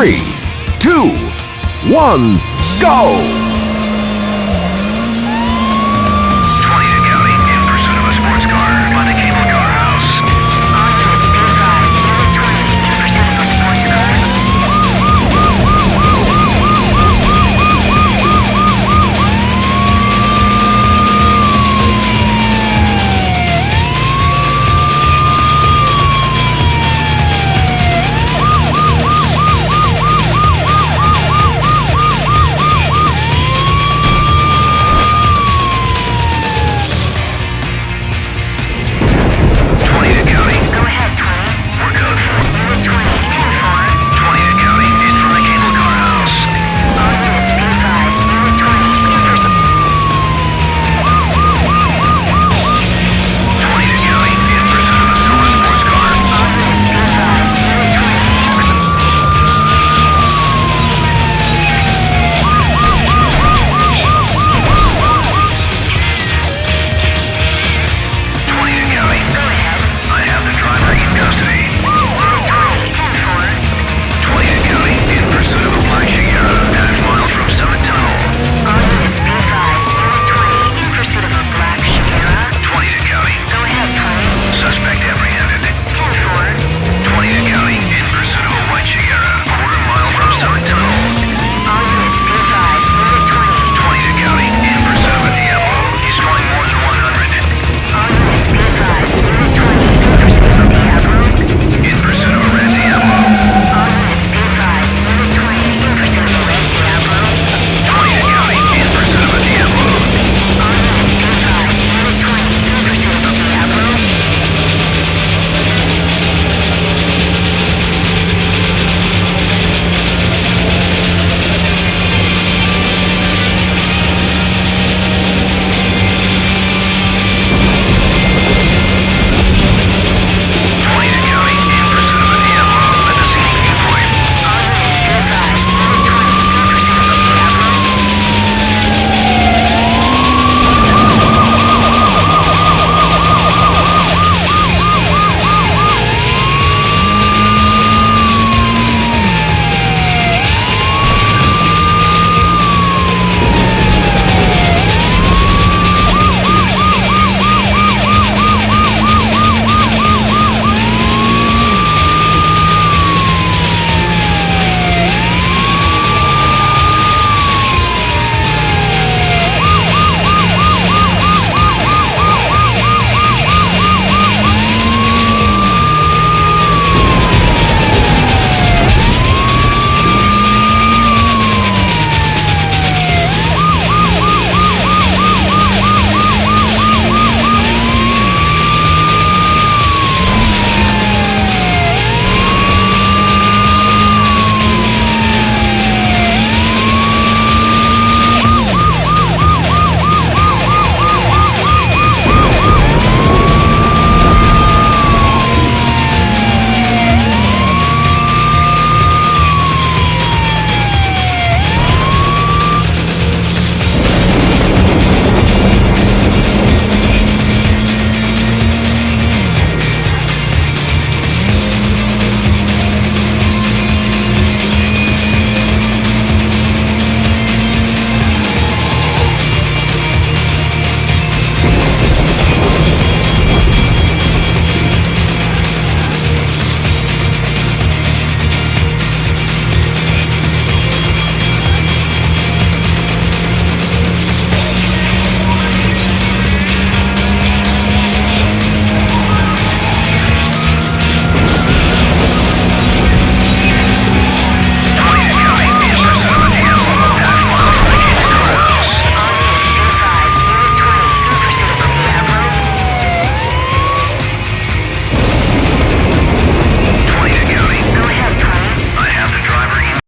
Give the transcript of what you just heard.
three, two, one, go!